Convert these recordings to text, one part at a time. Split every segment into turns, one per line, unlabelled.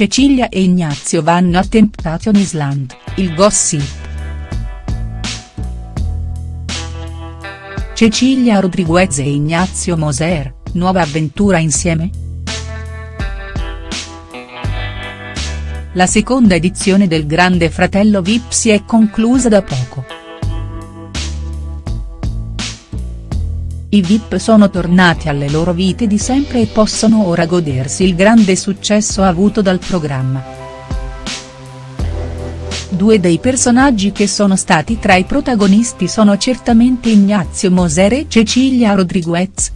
Cecilia e Ignazio vanno a Temptation Island, il gossip. Cecilia Rodriguez e Ignazio Moser, nuova avventura insieme?. La seconda edizione del Grande Fratello Vip si è conclusa da poco. I Vip sono tornati alle loro vite di sempre e possono ora godersi il grande successo avuto dal programma. Due dei personaggi che sono stati tra i protagonisti sono certamente Ignazio Moser e Cecilia Rodriguez.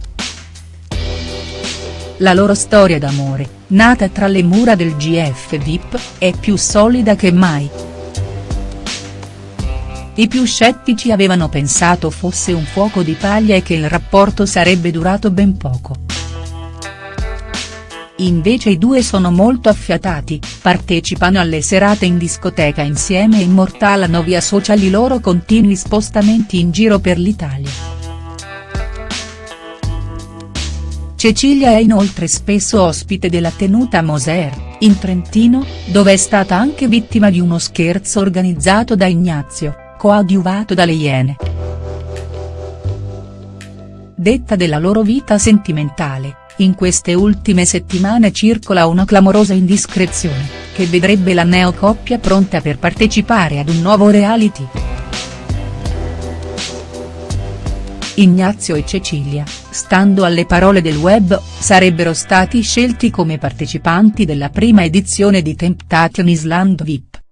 La loro storia d'amore, nata tra le mura del GF Vip, è più solida che mai. I più scettici avevano pensato fosse un fuoco di paglia e che il rapporto sarebbe durato ben poco. Invece i due sono molto affiatati, partecipano alle serate in discoteca insieme e immortalano via social i loro continui spostamenti in giro per l'Italia. Cecilia è inoltre spesso ospite della tenuta Moser, in Trentino, dove è stata anche vittima di uno scherzo organizzato da Ignazio coadiuvato dalle Iene. Detta della loro vita sentimentale, in queste ultime settimane circola una clamorosa indiscrezione, che vedrebbe la neocoppia pronta per partecipare ad un nuovo reality. Ignazio e Cecilia, stando alle parole del web, sarebbero stati scelti come partecipanti della prima edizione di Temptation Island VIP.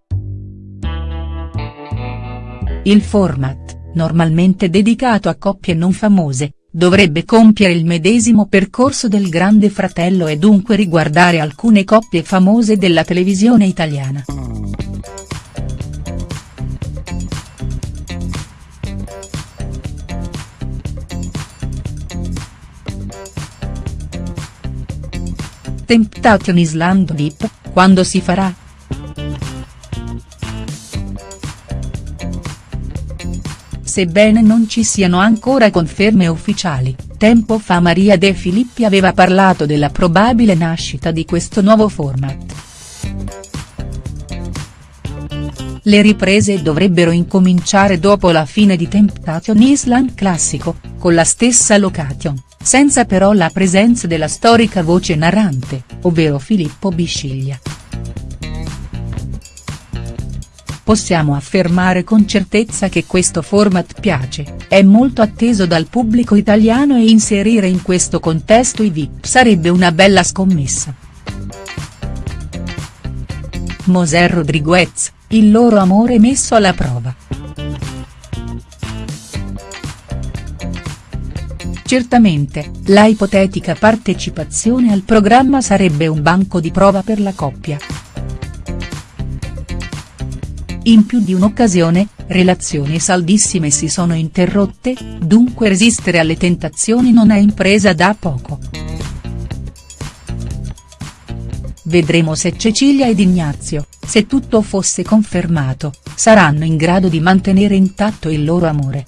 Il format, normalmente dedicato a coppie non famose, dovrebbe compiere il medesimo percorso del Grande Fratello e dunque riguardare alcune coppie famose della televisione italiana. Temptation Island VIP, quando si farà?. Sebbene non ci siano ancora conferme ufficiali, tempo fa Maria De Filippi aveva parlato della probabile nascita di questo nuovo format. Le riprese dovrebbero incominciare dopo la fine di Temptation Island classico, con la stessa location, senza però la presenza della storica voce narrante, ovvero Filippo Bisciglia. Possiamo affermare con certezza che questo format piace, è molto atteso dal pubblico italiano e inserire in questo contesto i VIP sarebbe una bella scommessa. Moser Rodriguez, il loro amore messo alla prova. Certamente, la ipotetica partecipazione al programma sarebbe un banco di prova per la coppia. In più di un'occasione, relazioni saldissime si sono interrotte, dunque resistere alle tentazioni non è impresa da poco. Vedremo se Cecilia ed Ignazio, se tutto fosse confermato, saranno in grado di mantenere intatto il loro amore.